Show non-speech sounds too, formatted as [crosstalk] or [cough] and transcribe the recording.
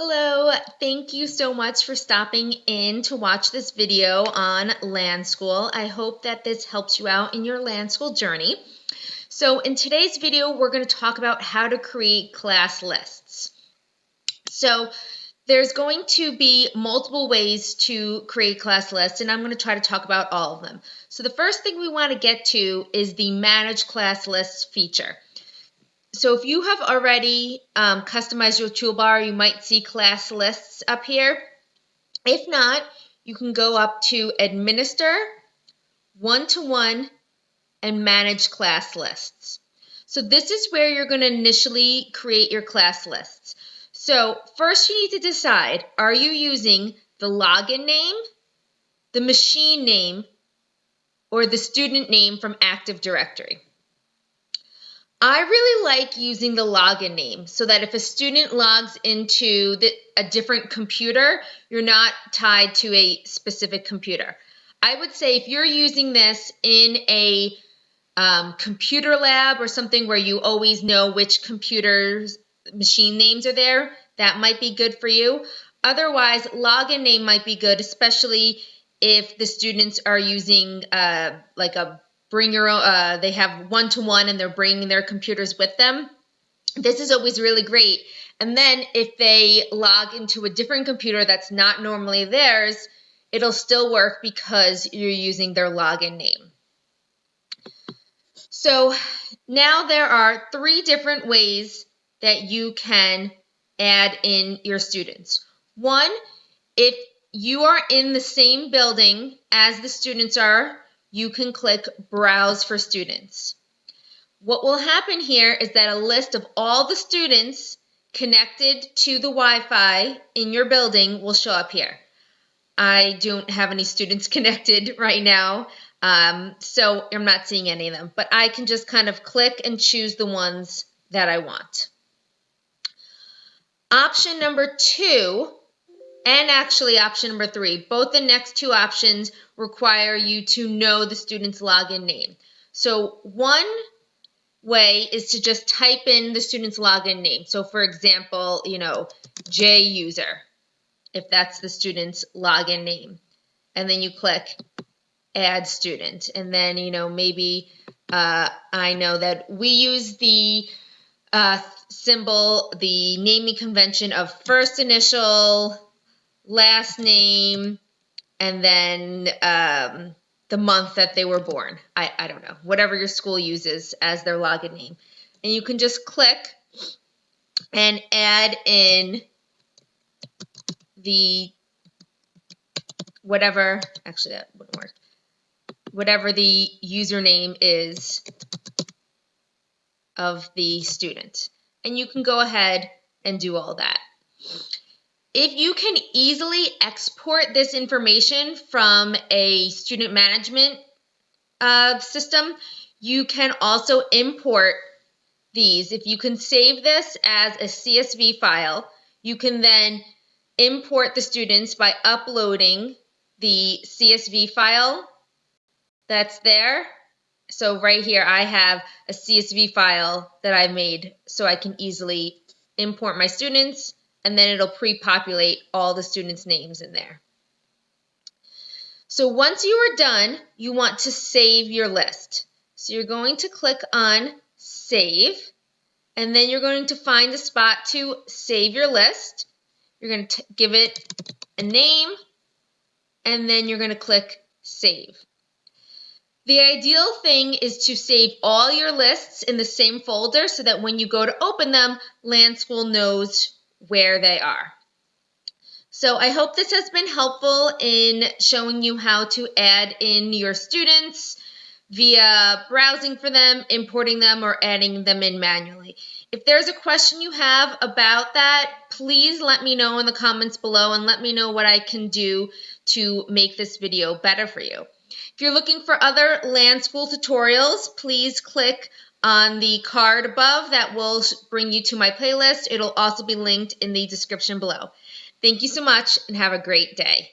Hello, thank you so much for stopping in to watch this video on LanSchool. I hope that this helps you out in your LanSchool journey. So in today's video, we're going to talk about how to create class lists. So there's going to be multiple ways to create class lists, and I'm going to try to talk about all of them. So the first thing we want to get to is the Manage Class Lists feature. So if you have already um, customized your toolbar, you might see class lists up here. If not, you can go up to Administer, One-to-One, -one, and Manage Class Lists. So this is where you're going to initially create your class lists. So first you need to decide, are you using the login name, the machine name, or the student name from Active Directory? I really like using the login name so that if a student logs into the, a different computer, you're not tied to a specific computer. I would say if you're using this in a um, computer lab or something where you always know which computers machine names are there, that might be good for you. Otherwise, login name might be good, especially if the students are using uh, like a bring your own, uh, they have one to one and they're bringing their computers with them. This is always really great. And then if they log into a different computer that's not normally theirs, it'll still work because you're using their login name. So now there are three different ways that you can add in your students. One, if you are in the same building as the students are, you can click Browse for Students. What will happen here is that a list of all the students connected to the Wi-Fi in your building will show up here. I don't have any students [laughs] connected right now, um, so I'm not seeing any of them, but I can just kind of click and choose the ones that I want. Option number two and actually option number three. Both the next two options require you to know the student's login name. So one way is to just type in the student's login name. So for example, you know, J user, if that's the student's login name. And then you click add student. And then, you know, maybe uh, I know that we use the uh, symbol, the naming convention of first initial, last name, and then um, the month that they were born. I, I don't know, whatever your school uses as their login name. And you can just click and add in the whatever, actually that wouldn't work, whatever the username is of the student. And you can go ahead and do all that. If you can easily export this information from a student management uh, system, you can also import these. If you can save this as a CSV file, you can then import the students by uploading the CSV file that's there. So right here, I have a CSV file that I made so I can easily import my students and then it'll pre-populate all the students' names in there. So once you are done, you want to save your list. So you're going to click on Save, and then you're going to find a spot to save your list. You're going to give it a name, and then you're going to click Save. The ideal thing is to save all your lists in the same folder so that when you go to open them, LanSchool knows where they are. So I hope this has been helpful in showing you how to add in your students via browsing for them, importing them, or adding them in manually. If there's a question you have about that, please let me know in the comments below and let me know what I can do to make this video better for you. If you're looking for other LanSchool tutorials, please click on the card above that will bring you to my playlist. It'll also be linked in the description below. Thank you so much and have a great day.